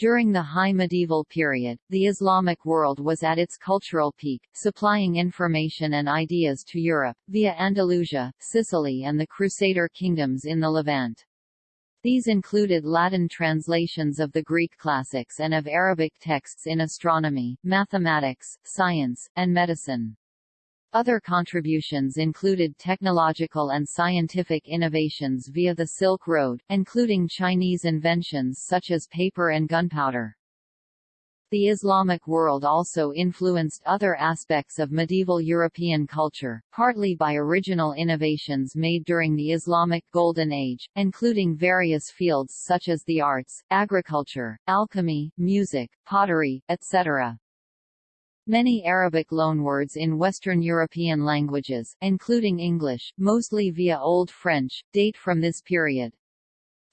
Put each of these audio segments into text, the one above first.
During the High Medieval period, the Islamic world was at its cultural peak, supplying information and ideas to Europe, via Andalusia, Sicily and the Crusader kingdoms in the Levant. These included Latin translations of the Greek classics and of Arabic texts in astronomy, mathematics, science, and medicine. Other contributions included technological and scientific innovations via the Silk Road, including Chinese inventions such as paper and gunpowder. The Islamic world also influenced other aspects of medieval European culture, partly by original innovations made during the Islamic Golden Age, including various fields such as the arts, agriculture, alchemy, music, pottery, etc. Many Arabic loanwords in Western European languages, including English, mostly via Old French, date from this period.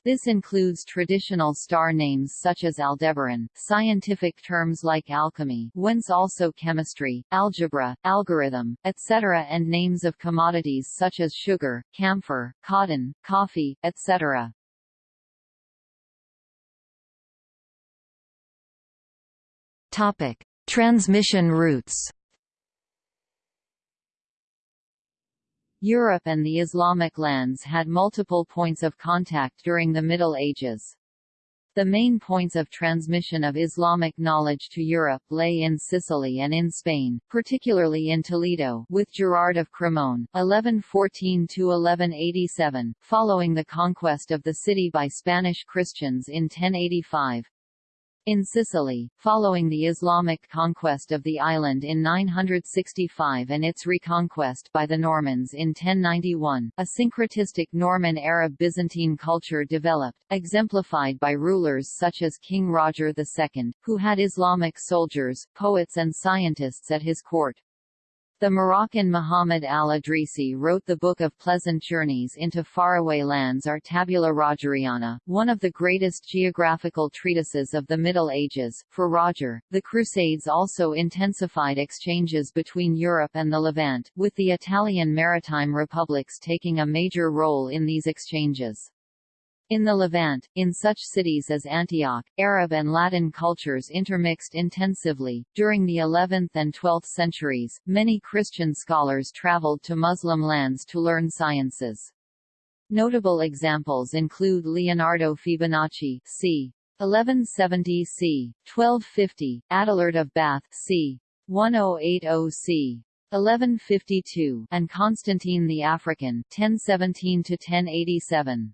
This includes traditional star names such as Aldebaran, scientific terms like alchemy whence also chemistry, algebra, algorithm, etc. and names of commodities such as sugar, camphor, cotton, coffee, etc. Topic. Transmission routes Europe and the Islamic lands had multiple points of contact during the Middle Ages. The main points of transmission of Islamic knowledge to Europe lay in Sicily and in Spain, particularly in Toledo with Gerard of Cremona, 1114–1187, following the conquest of the city by Spanish Christians in 1085. In Sicily, following the Islamic conquest of the island in 965 and its reconquest by the Normans in 1091, a syncretistic Norman-Arab-Byzantine culture developed, exemplified by rulers such as King Roger II, who had Islamic soldiers, poets and scientists at his court. The Moroccan Muhammad al-Idrisi wrote the Book of Pleasant Journeys into Faraway Lands or Tabula Rogeriana, one of the greatest geographical treatises of the Middle Ages. For Roger, the Crusades also intensified exchanges between Europe and the Levant, with the Italian maritime republics taking a major role in these exchanges. In the Levant, in such cities as Antioch, Arab and Latin cultures intermixed intensively. During the 11th and 12th centuries, many Christian scholars traveled to Muslim lands to learn sciences. Notable examples include Leonardo Fibonacci, c. 1170 c. 1250, Adelard of Bath, c. 1080 c. 1152, and Constantine the African, 1017 to 1087.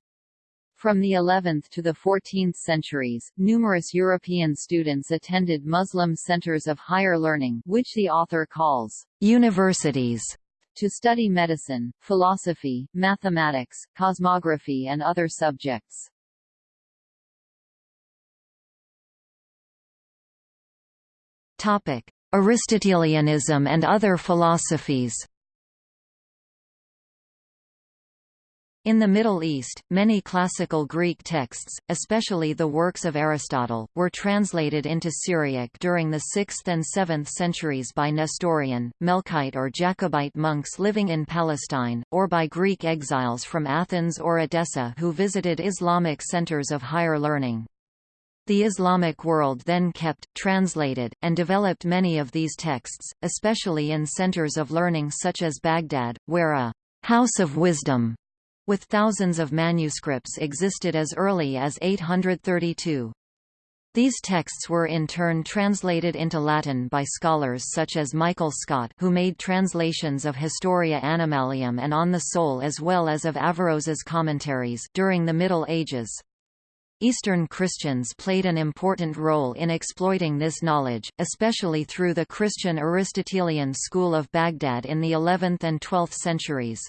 From the 11th to the 14th centuries, numerous European students attended Muslim centers of higher learning which the author calls universities to study medicine, philosophy, mathematics, cosmography and other subjects. Aristotelianism and other philosophies In the Middle East, many classical Greek texts, especially the works of Aristotle, were translated into Syriac during the 6th and 7th centuries by Nestorian, Melkite or Jacobite monks living in Palestine, or by Greek exiles from Athens or Edessa who visited Islamic centers of higher learning. The Islamic world then kept, translated, and developed many of these texts, especially in centers of learning such as Baghdad, where a «house of wisdom» with thousands of manuscripts existed as early as 832. These texts were in turn translated into Latin by scholars such as Michael Scot who made translations of Historia Animalium and On the Soul as well as of Averroes's commentaries during the Middle Ages. Eastern Christians played an important role in exploiting this knowledge, especially through the Christian Aristotelian school of Baghdad in the 11th and 12th centuries.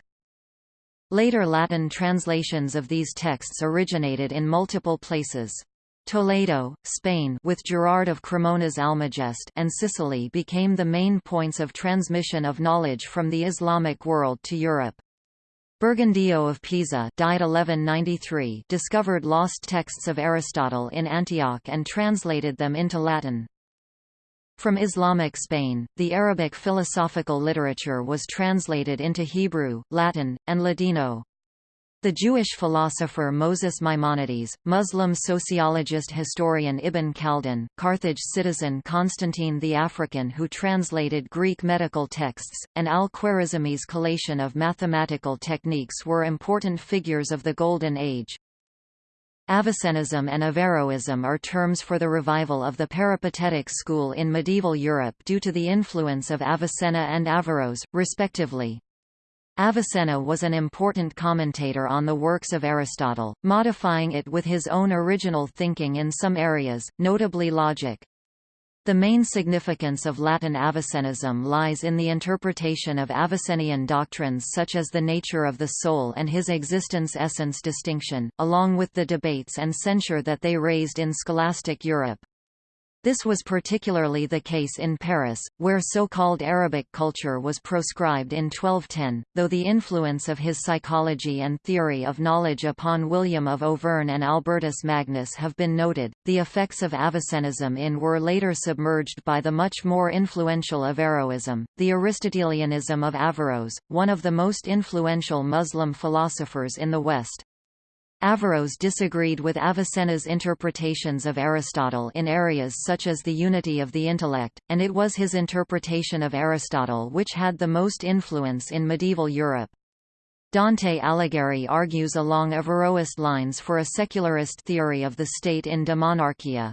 Later Latin translations of these texts originated in multiple places. Toledo, Spain with Gerard of Cremona's Almagest and Sicily became the main points of transmission of knowledge from the Islamic world to Europe. Burgundio of Pisa died 1193 discovered lost texts of Aristotle in Antioch and translated them into Latin. From Islamic Spain, the Arabic philosophical literature was translated into Hebrew, Latin, and Ladino. The Jewish philosopher Moses Maimonides, Muslim sociologist historian Ibn Khaldun, Carthage citizen Constantine the African who translated Greek medical texts, and al-Khwarizmi's collation of mathematical techniques were important figures of the Golden Age. Avicennism and Averroism are terms for the revival of the peripatetic school in medieval Europe due to the influence of Avicenna and Averroes, respectively. Avicenna was an important commentator on the works of Aristotle, modifying it with his own original thinking in some areas, notably logic. The main significance of Latin Avicennism lies in the interpretation of Avicennian doctrines such as the nature of the soul and his existence-essence distinction, along with the debates and censure that they raised in scholastic Europe. This was particularly the case in Paris, where so-called Arabic culture was proscribed in 1210, though the influence of his psychology and theory of knowledge upon William of Auvergne and Albertus Magnus have been noted. The effects of Avicennism in were later submerged by the much more influential Averroism, the Aristotelianism of Averroes, one of the most influential Muslim philosophers in the West. Averroes disagreed with Avicenna's interpretations of Aristotle in areas such as the unity of the intellect, and it was his interpretation of Aristotle which had the most influence in medieval Europe. Dante Alighieri argues along Averroist lines for a secularist theory of the state in De Monarchia.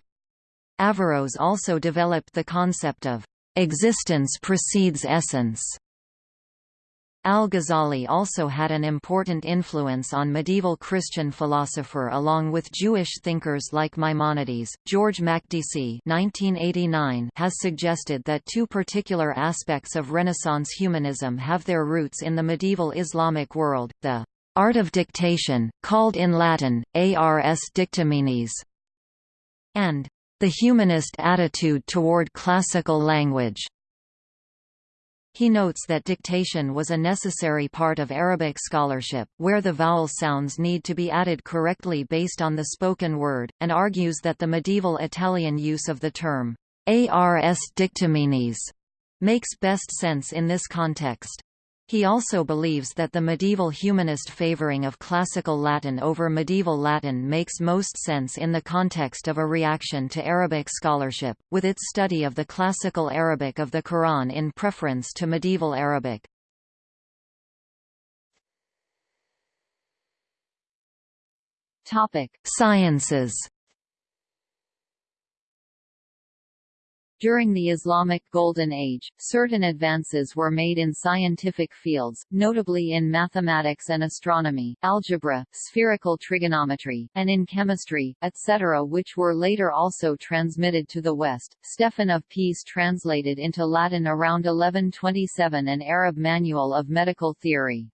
Averroes also developed the concept of existence precedes essence Al-Ghazali also had an important influence on medieval Christian philosopher along with Jewish thinkers like Maimonides. George Makdisi (1989) has suggested that two particular aspects of Renaissance humanism have their roots in the medieval Islamic world: the art of dictation, called in Latin ars dictaminis, and the humanist attitude toward classical language. He notes that dictation was a necessary part of Arabic scholarship, where the vowel sounds need to be added correctly based on the spoken word, and argues that the medieval Italian use of the term ars dictaminis makes best sense in this context. He also believes that the medieval humanist favoring of classical Latin over medieval Latin makes most sense in the context of a reaction to Arabic scholarship, with its study of the classical Arabic of the Quran in preference to medieval Arabic. Topic: Sciences During the Islamic Golden Age, certain advances were made in scientific fields, notably in mathematics and astronomy, algebra, spherical trigonometry, and in chemistry, etc. which were later also transmitted to the West. Stephen of Pisa translated into Latin around 1127 an Arab manual of medical theory.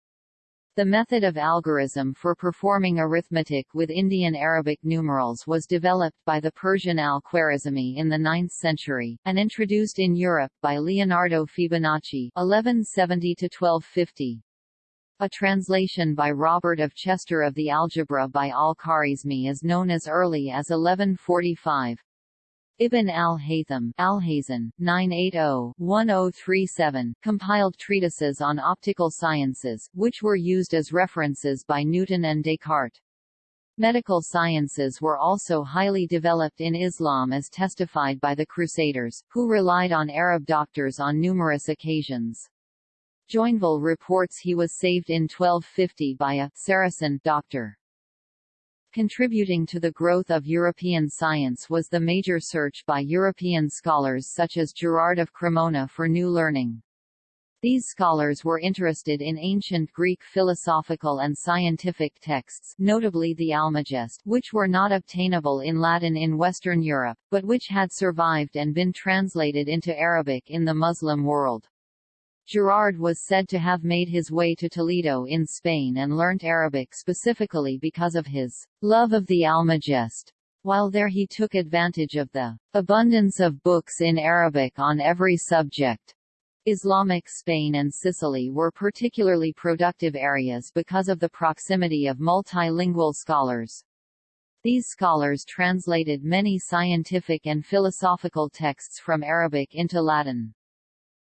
The method of algorithm for performing arithmetic with Indian Arabic numerals was developed by the Persian al-Khwarizmi in the 9th century, and introduced in Europe by Leonardo Fibonacci 1170–1250. A translation by Robert of Chester of the Algebra by al-Khwarizmi is known as early as 1145. Ibn al-Haytham Alhazen, 980-1037, compiled treatises on optical sciences, which were used as references by Newton and Descartes. Medical sciences were also highly developed in Islam as testified by the Crusaders, who relied on Arab doctors on numerous occasions. Joinville reports he was saved in 1250 by a Saracen doctor. Contributing to the growth of European science was the major search by European scholars such as Gerard of Cremona for new learning. These scholars were interested in ancient Greek philosophical and scientific texts notably the Almagest which were not obtainable in Latin in Western Europe, but which had survived and been translated into Arabic in the Muslim world. Gerard was said to have made his way to Toledo in Spain and learnt Arabic specifically because of his love of the Almagest. While there he took advantage of the abundance of books in Arabic on every subject. Islamic Spain and Sicily were particularly productive areas because of the proximity of multilingual scholars. These scholars translated many scientific and philosophical texts from Arabic into Latin.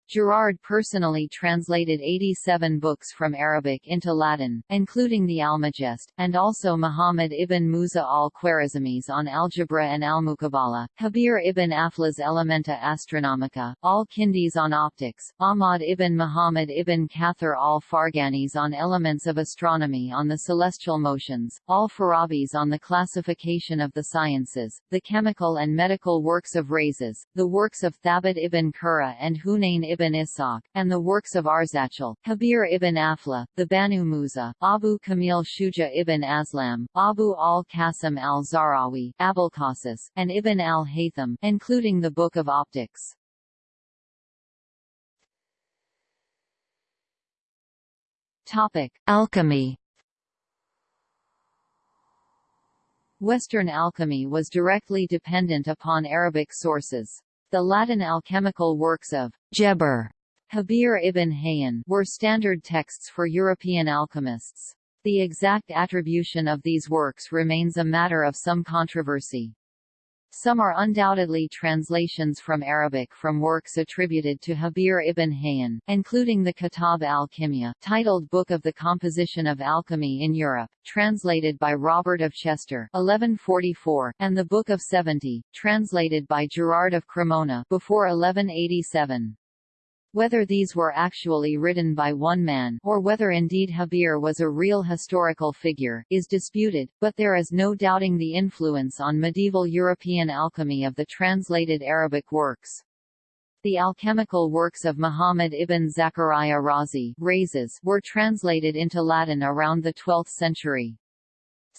Gerard personally translated 87 books from Arabic into Latin, including the Almagest, and also Muhammad ibn Musa al-Khwarizmi's on algebra and al-Muqabala, Habir ibn Afla's Elementa Astronomica, al-Kindi's on optics, Ahmad ibn Muhammad ibn Kathir al-Farghani's on elements of astronomy on the celestial motions, al-Farabi's on the classification of the sciences, the chemical and medical works of Rhazes, the works of Thabit ibn Qurra and Hunayn ibn ibn Ishaq, and the works of Arzachel, Habir ibn Afla, the Banu Musa, Abu Kamil Shuja ibn Aslam, Abu al-Qasim al-Zahrawi, Abulqasis, and Ibn al-Haytham, including the Book of Optics. Topic: Alchemy. Western alchemy was directly dependent upon Arabic sources. The Latin alchemical works of Geber Habir ibn Hayyan were standard texts for European alchemists. The exact attribution of these works remains a matter of some controversy. Some are undoubtedly translations from Arabic from works attributed to Habir ibn Hayyan, including the Kitab al-Kimya, titled Book of the Composition of Alchemy in Europe, translated by Robert of Chester 1144, and the Book of Seventy, translated by Gerard of Cremona before 1187. Whether these were actually written by one man, or whether indeed Habir was a real historical figure, is disputed, but there is no doubting the influence on medieval European alchemy of the translated Arabic works. The alchemical works of Muhammad ibn Zachariah Razi were translated into Latin around the 12th century.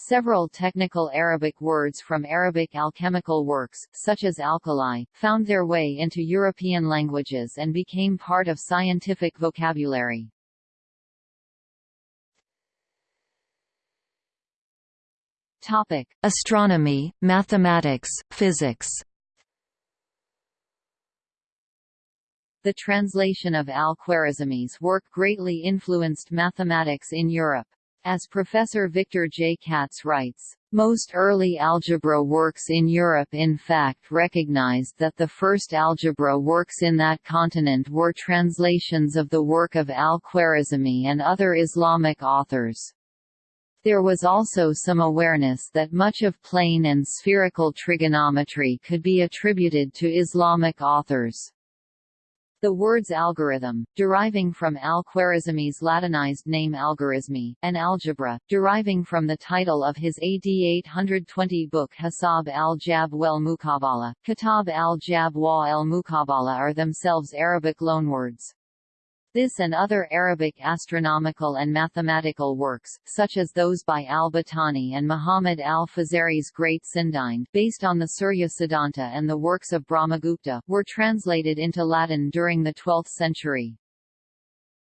Several technical Arabic words from Arabic alchemical works, such as alkali, found their way into European languages and became part of scientific vocabulary. Topic: Astronomy, mathematics, physics. The translation of al-Khwarizmi's work greatly influenced mathematics in Europe. As Professor Victor J. Katz writes, most early algebra works in Europe in fact recognized that the first algebra works in that continent were translations of the work of al-Khwarizmi and other Islamic authors. There was also some awareness that much of plane and spherical trigonometry could be attributed to Islamic authors. The words algorithm, deriving from al-Khwarizmi's Latinized name algorismi, and algebra, deriving from the title of his AD 820 book Hisab al-Jab wal Muqabala, Kitab al-Jab wa al-Muqabala are themselves Arabic loanwords. This and other Arabic astronomical and mathematical works, such as those by al-Battani and Muhammad al-Fazari's Great Sindhind based on the Surya Siddhanta and the works of Brahmagupta, were translated into Latin during the 12th century.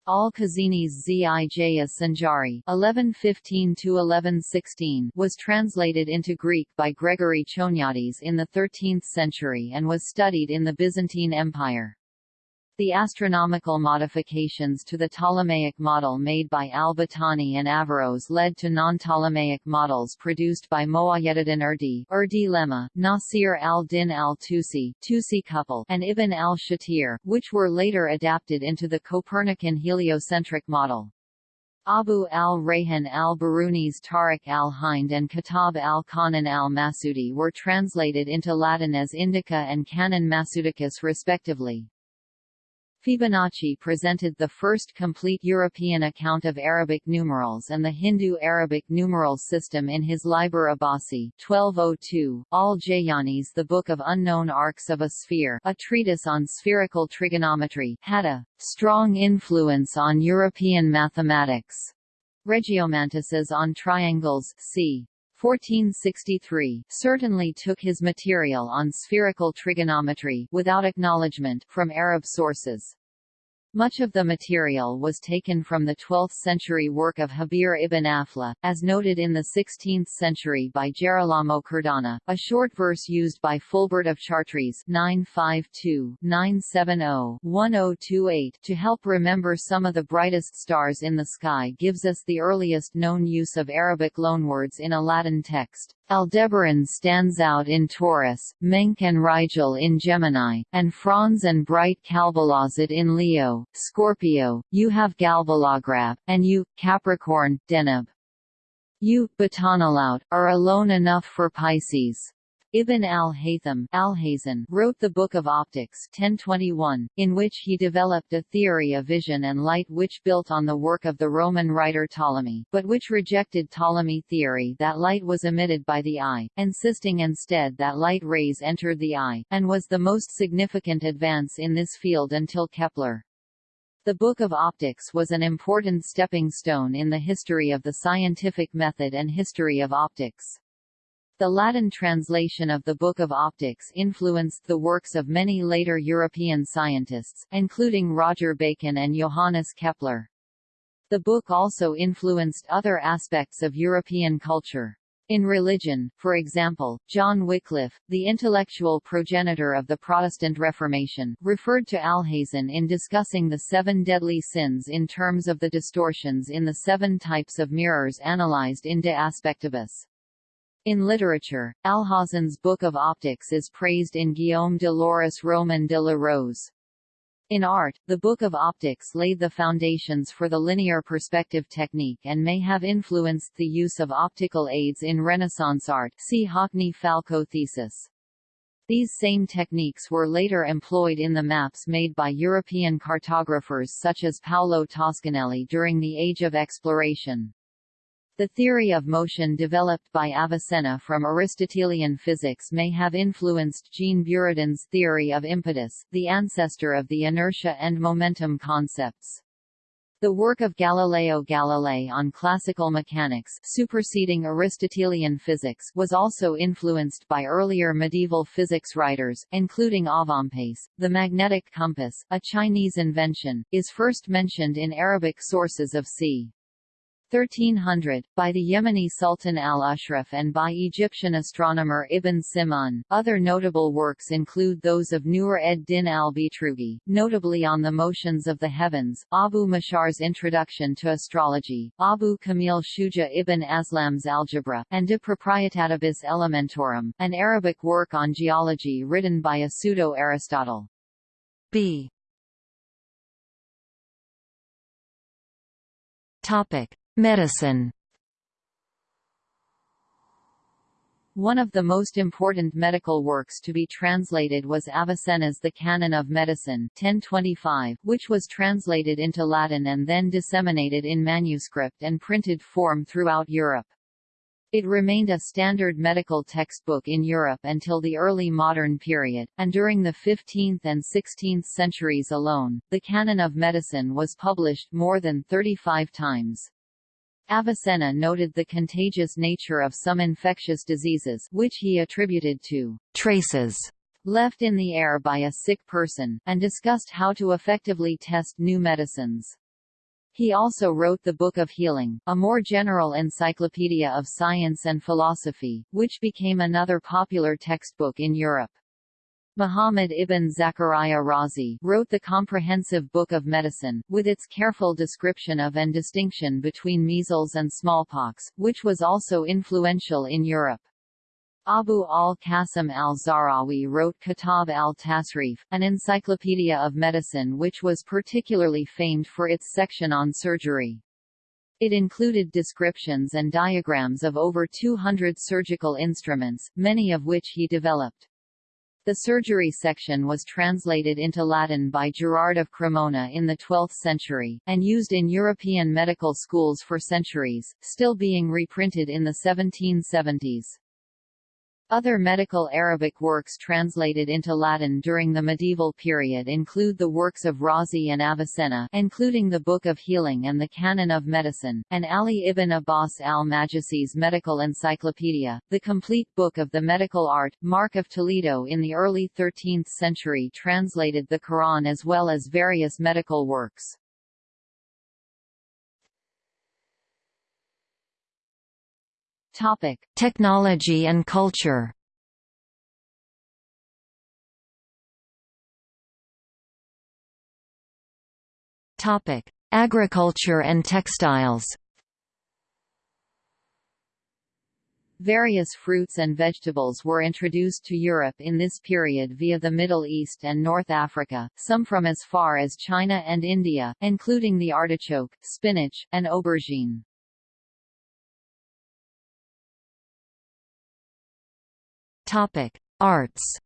Al-Khazini's Zijaya Sanjari (1115–1116) was translated into Greek by Gregory Choniates in the 13th century and was studied in the Byzantine Empire. The astronomical modifications to the Ptolemaic model made by al-Battani and Averroes led to non-Ptolemaic models produced by Muwayyeduddin Urdi, Urdi Lemma, Nasir al-Din al-Tusi, Tusi couple, and Ibn al-Shatir, which were later adapted into the Copernican heliocentric model. Abu al-Rayhan al-Biruni's Tariq al-Hind and Kitab al-Qanan al-Masudi were translated into Latin as Indica and Canon Masudicus respectively. Fibonacci presented the first complete European account of Arabic numerals and the Hindu-Arabic numeral system in his Liber Abaci 1202, Al-Jayani's The Book of Unknown Arcs of a Sphere a treatise on spherical trigonometry had a strong influence on European mathematics. Regiomontanus's On Triangles c. 1463 certainly took his material on spherical trigonometry without acknowledgement from Arab sources. Much of the material was taken from the 12th-century work of Habir ibn Afla, as noted in the 16th century by Gerolamo Cardano, a short verse used by Fulbert of Chartres 952-970-1028 to help remember some of the brightest stars in the sky gives us the earliest known use of Arabic loanwords in a Latin text. Aldebaran stands out in Taurus, Menk and Rigel in Gemini, and Franz and Bright Galbalazid in Leo, Scorpio, you have Galbalagrab, and you, Capricorn, Deneb. You, Batanalaut, are alone enough for Pisces. Ibn al-Haytham al wrote the Book of Optics 1021, in which he developed a theory of vision and light which built on the work of the Roman writer Ptolemy, but which rejected Ptolemy theory that light was emitted by the eye, insisting instead that light rays entered the eye, and was the most significant advance in this field until Kepler. The Book of Optics was an important stepping stone in the history of the scientific method and history of optics. The Latin translation of the Book of Optics influenced the works of many later European scientists, including Roger Bacon and Johannes Kepler. The book also influenced other aspects of European culture. In religion, for example, John Wycliffe, the intellectual progenitor of the Protestant Reformation, referred to Alhazen in discussing the seven deadly sins in terms of the distortions in the seven types of mirrors analyzed in De Aspectibus. In literature, Alhazen's Book of Optics is praised in Guillaume de Lorris Roman de la Rose. In art, the Book of Optics laid the foundations for the linear perspective technique and may have influenced the use of optical aids in Renaissance art see Hockney-Falco thesis. These same techniques were later employed in the maps made by European cartographers such as Paolo Toscanelli during the Age of Exploration. The theory of motion developed by Avicenna from Aristotelian physics may have influenced Jean Buridan's theory of impetus, the ancestor of the inertia and momentum concepts. The work of Galileo Galilei on classical mechanics superseding Aristotelian physics was also influenced by earlier medieval physics writers, including Avempace. The magnetic compass, a Chinese invention, is first mentioned in Arabic sources of c. 1300, by the Yemeni Sultan al-Ashraf and by Egyptian astronomer Ibn Simon. Other notable works include those of Nur ed-Din al-Bitrugi, notably on the motions of the heavens, Abu Mashar's Introduction to Astrology, Abu Kamil Shuja ibn Aslam's Algebra, and De Proprietatibus Elementorum, an Arabic work on geology written by a pseudo-Aristotle. B. Topic: Medicine One of the most important medical works to be translated was Avicenna's The Canon of Medicine 1025, which was translated into Latin and then disseminated in manuscript and printed form throughout Europe. It remained a standard medical textbook in Europe until the early modern period, and during the 15th and 16th centuries alone, the Canon of Medicine was published more than 35 times. Avicenna noted the contagious nature of some infectious diseases which he attributed to traces left in the air by a sick person, and discussed how to effectively test new medicines. He also wrote the Book of Healing, a more general encyclopedia of science and philosophy, which became another popular textbook in Europe. Muhammad ibn Zachariah Razi wrote the comprehensive Book of Medicine, with its careful description of and distinction between measles and smallpox, which was also influential in Europe. Abu al-Qasim al-Zahrawi wrote Kitab al-Tasrif, an encyclopedia of medicine which was particularly famed for its section on surgery. It included descriptions and diagrams of over 200 surgical instruments, many of which he developed. The surgery section was translated into Latin by Gerard of Cremona in the 12th century, and used in European medical schools for centuries, still being reprinted in the 1770s. Other medical Arabic works translated into Latin during the medieval period include the works of Razi and Avicenna including the Book of Healing and the Canon of Medicine, and Ali ibn Abbas al-Majusi's Medical Encyclopedia, the complete book of the medical art. Mark of Toledo in the early 13th century translated the Quran as well as various medical works. Topic: Technology and culture. Topic: Agriculture and textiles. Various fruits and vegetables were introduced to Europe in this period via the Middle East and North Africa, some from as far as China and India, including the artichoke, spinach, and aubergine. Topic: Arts.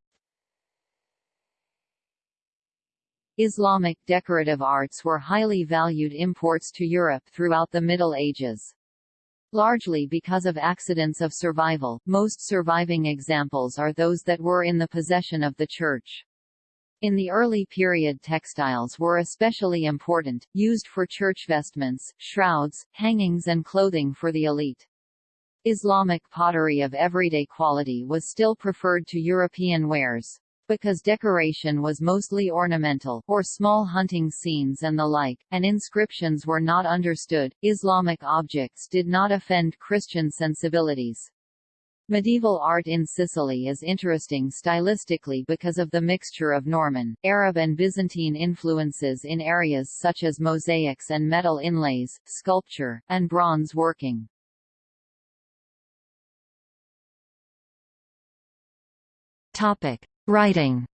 Islamic decorative arts were highly valued imports to Europe throughout the Middle Ages. Largely because of accidents of survival, most surviving examples are those that were in the possession of the Church. In the early period textiles were especially important, used for church vestments, shrouds, hangings and clothing for the elite. Islamic pottery of everyday quality was still preferred to European wares because decoration was mostly ornamental, or small hunting scenes and the like, and inscriptions were not understood, Islamic objects did not offend Christian sensibilities. Medieval art in Sicily is interesting stylistically because of the mixture of Norman, Arab and Byzantine influences in areas such as mosaics and metal inlays, sculpture, and bronze working. Topic: Writing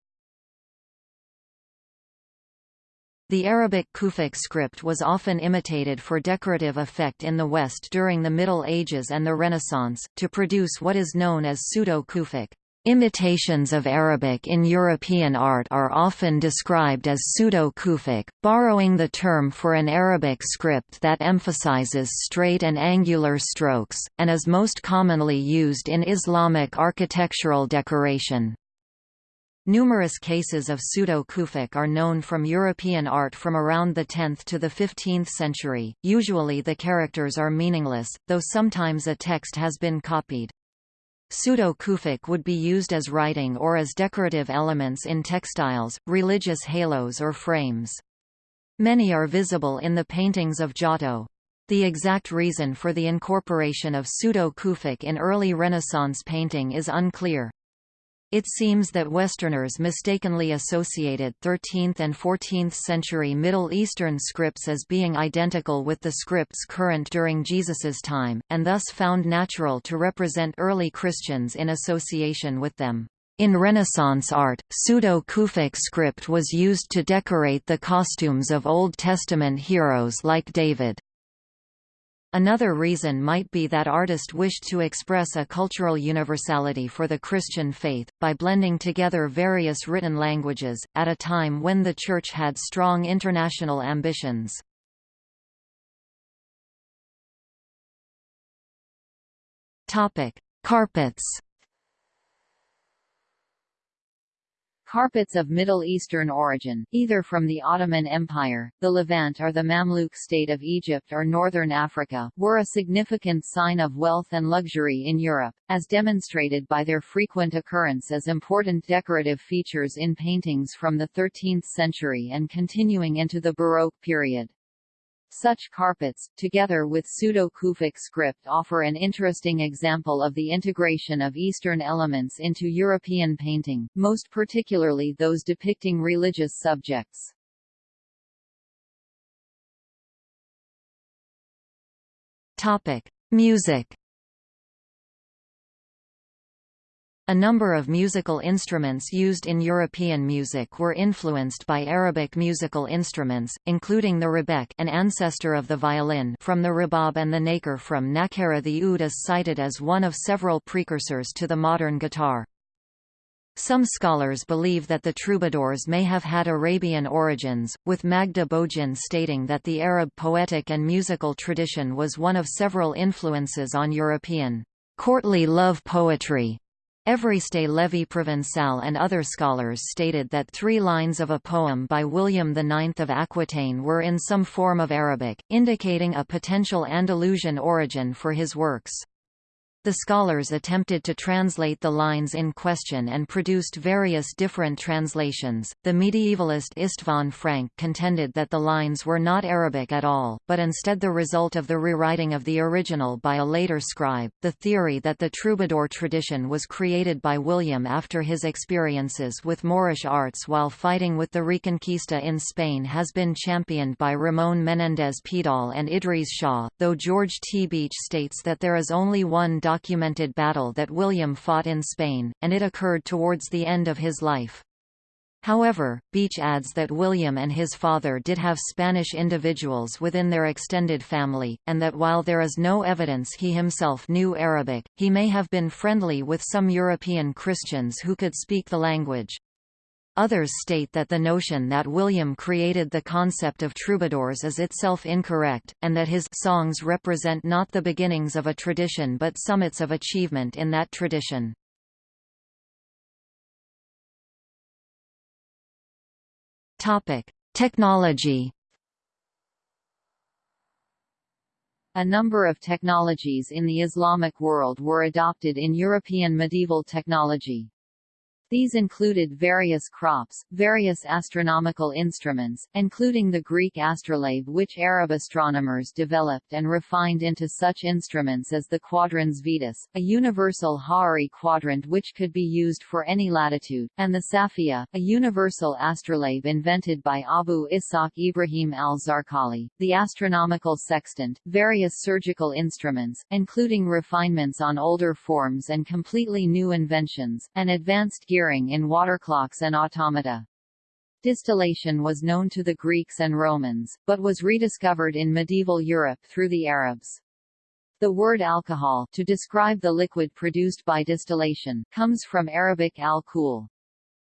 The Arabic Kufic script was often imitated for decorative effect in the West during the Middle Ages and the Renaissance, to produce what is known as Pseudo-Kufic. Imitations of Arabic in European art are often described as pseudo-Kufic, borrowing the term for an Arabic script that emphasizes straight and angular strokes, and is most commonly used in Islamic architectural decoration. Numerous cases of pseudo-Kufic are known from European art from around the 10th to the 15th century. Usually the characters are meaningless, though sometimes a text has been copied. Pseudo-Kufic would be used as writing or as decorative elements in textiles, religious halos or frames. Many are visible in the paintings of Giotto. The exact reason for the incorporation of pseudo-Kufic in early Renaissance painting is unclear. It seems that Westerners mistakenly associated 13th and 14th century Middle Eastern scripts as being identical with the scripts current during Jesus's time, and thus found natural to represent early Christians in association with them. In Renaissance art, pseudo-Kufic script was used to decorate the costumes of Old Testament heroes like David. Another reason might be that artist wished to express a cultural universality for the Christian faith, by blending together various written languages, at a time when the Church had strong international ambitions. Carpets Carpets of Middle Eastern origin, either from the Ottoman Empire, the Levant or the Mamluk state of Egypt or northern Africa, were a significant sign of wealth and luxury in Europe, as demonstrated by their frequent occurrence as important decorative features in paintings from the 13th century and continuing into the Baroque period. Such carpets, together with pseudo-Kufic script offer an interesting example of the integration of Eastern elements into European painting, most particularly those depicting religious subjects. Topic. Music A number of musical instruments used in European music were influenced by Arabic musical instruments, including the rebec an ancestor of the violin from the rebab and the naker from Nakara the oud is cited as one of several precursors to the modern guitar. Some scholars believe that the troubadours may have had Arabian origins, with Magda Bogin stating that the Arab poetic and musical tradition was one of several influences on European courtly love poetry. Évariste Lévi-Provençal and other scholars stated that three lines of a poem by William IX of Aquitaine were in some form of Arabic, indicating a potential Andalusian origin for his works. The scholars attempted to translate the lines in question and produced various different translations. The medievalist Istvan Frank contended that the lines were not Arabic at all, but instead the result of the rewriting of the original by a later scribe. The theory that the troubadour tradition was created by William after his experiences with Moorish arts while fighting with the Reconquista in Spain has been championed by Ramon Menendez Pidal and Idries Shah, though George T. Beach states that there is only one document documented battle that William fought in Spain, and it occurred towards the end of his life. However, Beach adds that William and his father did have Spanish individuals within their extended family, and that while there is no evidence he himself knew Arabic, he may have been friendly with some European Christians who could speak the language. Others state that the notion that William created the concept of troubadours is itself incorrect, and that his songs represent not the beginnings of a tradition but summits of achievement in that tradition. Topic: Technology. A number of technologies in the Islamic world were adopted in European medieval technology. These included various crops, various astronomical instruments, including the Greek astrolabe which Arab astronomers developed and refined into such instruments as the quadrans Vetus, a universal Ha'ri quadrant which could be used for any latitude, and the Safiya, a universal astrolabe invented by Abu Ishaq Ibrahim al-Zarqali, the astronomical sextant, various surgical instruments, including refinements on older forms and completely new inventions, and advanced gear gearing in waterclocks and automata. Distillation was known to the Greeks and Romans, but was rediscovered in medieval Europe through the Arabs. The word alcohol to describe the liquid produced by distillation comes from Arabic al-kul.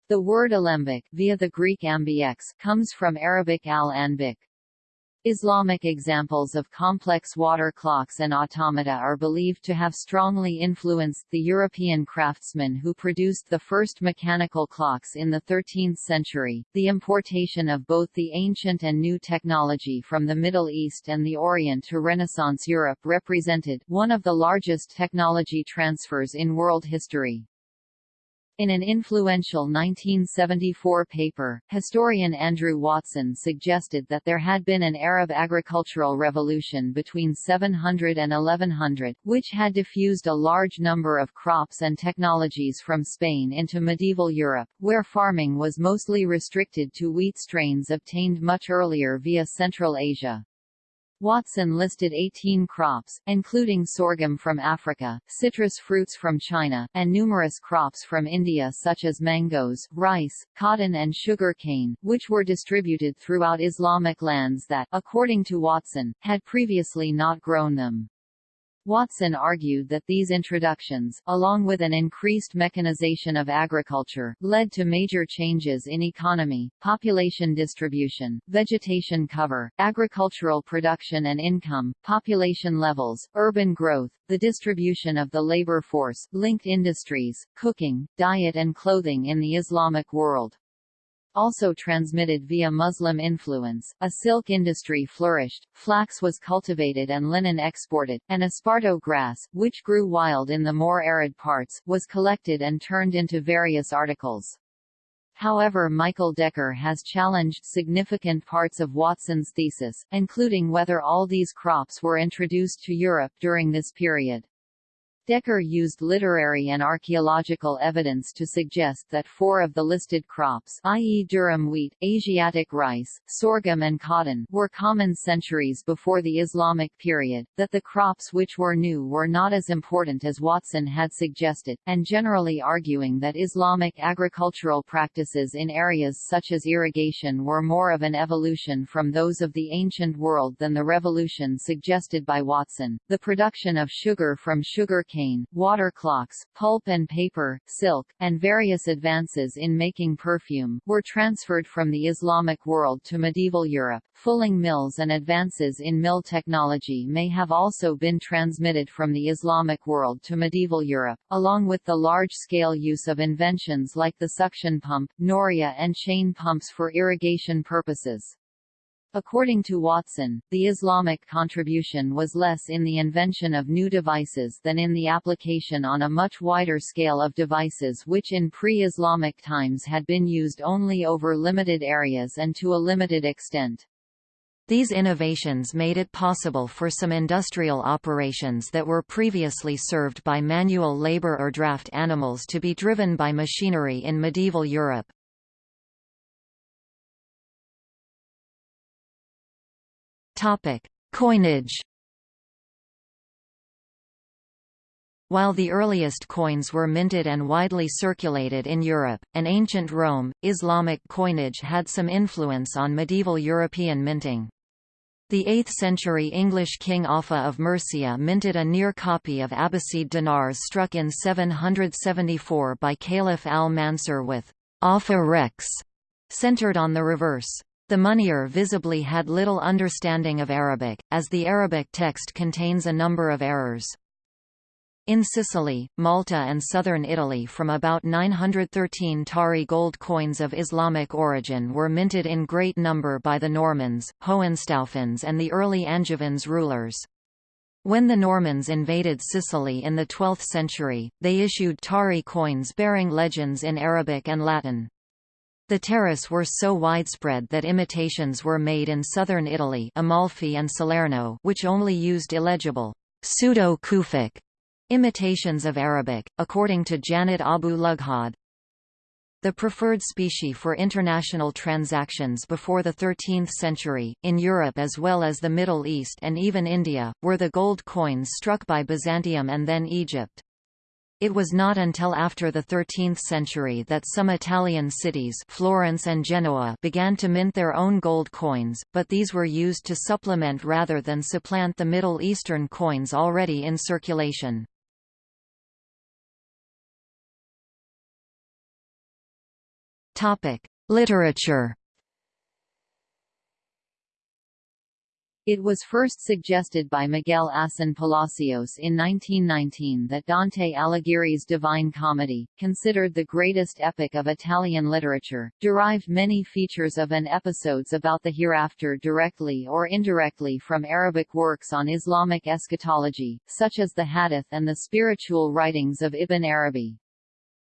The word alembic via the Greek ambix comes from Arabic al-anbik. Islamic examples of complex water clocks and automata are believed to have strongly influenced the European craftsmen who produced the first mechanical clocks in the 13th century. The importation of both the ancient and new technology from the Middle East and the Orient to Renaissance Europe represented one of the largest technology transfers in world history. In an influential 1974 paper, historian Andrew Watson suggested that there had been an Arab agricultural revolution between 700 and 1100, which had diffused a large number of crops and technologies from Spain into medieval Europe, where farming was mostly restricted to wheat strains obtained much earlier via Central Asia. Watson listed 18 crops, including sorghum from Africa, citrus fruits from China, and numerous crops from India such as mangoes, rice, cotton and sugar cane, which were distributed throughout Islamic lands that, according to Watson, had previously not grown them. Watson argued that these introductions, along with an increased mechanization of agriculture, led to major changes in economy, population distribution, vegetation cover, agricultural production and income, population levels, urban growth, the distribution of the labor force, linked industries, cooking, diet and clothing in the Islamic world. Also transmitted via Muslim influence, a silk industry flourished, flax was cultivated and linen exported, and esparto grass, which grew wild in the more arid parts, was collected and turned into various articles. However Michael Decker has challenged significant parts of Watson's thesis, including whether all these crops were introduced to Europe during this period. Decker used literary and archaeological evidence to suggest that four of the listed crops i.e. durum wheat, Asiatic rice, sorghum and cotton were common centuries before the Islamic period, that the crops which were new were not as important as Watson had suggested, and generally arguing that Islamic agricultural practices in areas such as irrigation were more of an evolution from those of the ancient world than the revolution suggested by Watson. The production of sugar from sugar cane, water clocks, pulp and paper, silk, and various advances in making perfume, were transferred from the Islamic world to medieval Europe. Fulling mills and advances in mill technology may have also been transmitted from the Islamic world to medieval Europe, along with the large-scale use of inventions like the suction pump, noria and chain pumps for irrigation purposes. According to Watson, the Islamic contribution was less in the invention of new devices than in the application on a much wider scale of devices which in pre-Islamic times had been used only over limited areas and to a limited extent. These innovations made it possible for some industrial operations that were previously served by manual labor or draft animals to be driven by machinery in medieval Europe. Topic: Coinage. While the earliest coins were minted and widely circulated in Europe, and ancient Rome, Islamic coinage had some influence on medieval European minting. The 8th-century English king Offa of Mercia minted a near copy of Abbasid dinars struck in 774 by Caliph al-Mansur with Offa Rex centered on the reverse. The moneyer visibly had little understanding of Arabic, as the Arabic text contains a number of errors. In Sicily, Malta and southern Italy from about 913 Tari gold coins of Islamic origin were minted in great number by the Normans, Hohenstaufens and the early Angevins rulers. When the Normans invaded Sicily in the 12th century, they issued Tari coins bearing legends in Arabic and Latin. The Taris were so widespread that imitations were made in southern Italy Amalfi and Salerno which only used illegible pseudo-Kufic Imitations of Arabic, according to Janet Abu Lughod. The preferred specie for international transactions before the 13th century, in Europe as well as the Middle East and even India, were the gold coins struck by Byzantium and then Egypt. It was not until after the 13th century that some Italian cities Florence and Genoa began to mint their own gold coins, but these were used to supplement rather than supplant the Middle Eastern coins already in circulation. Literature. It was first suggested by Miguel Asín Palacios in 1919 that Dante Alighieri's Divine Comedy, considered the greatest epic of Italian literature, derived many features of and episodes about the hereafter directly or indirectly from Arabic works on Islamic eschatology, such as the Hadith and the spiritual writings of Ibn Arabi.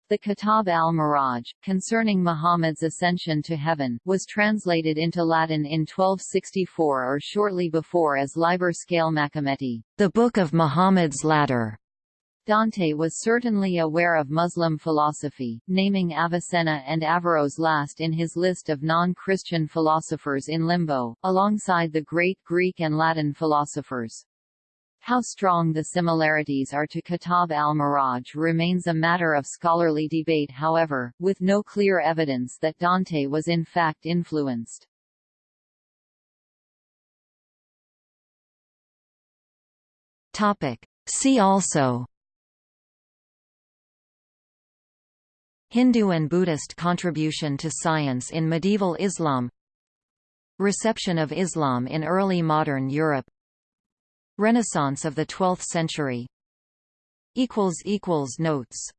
The Kitab al-Miraj, concerning Muhammad's ascension to heaven, was translated into Latin in 1264 or shortly before as Liber Scale Machometi, the Book of Muhammad's Ladder. Dante was certainly aware of Muslim philosophy, naming Avicenna and Averroes last in his list of non-Christian philosophers in limbo, alongside the great Greek and Latin philosophers. How strong the similarities are to Kitab al-Miraj remains a matter of scholarly debate however, with no clear evidence that Dante was in fact influenced. See also Hindu and Buddhist contribution to science in medieval Islam Reception of Islam in early modern Europe Renaissance of the 12th century. Notes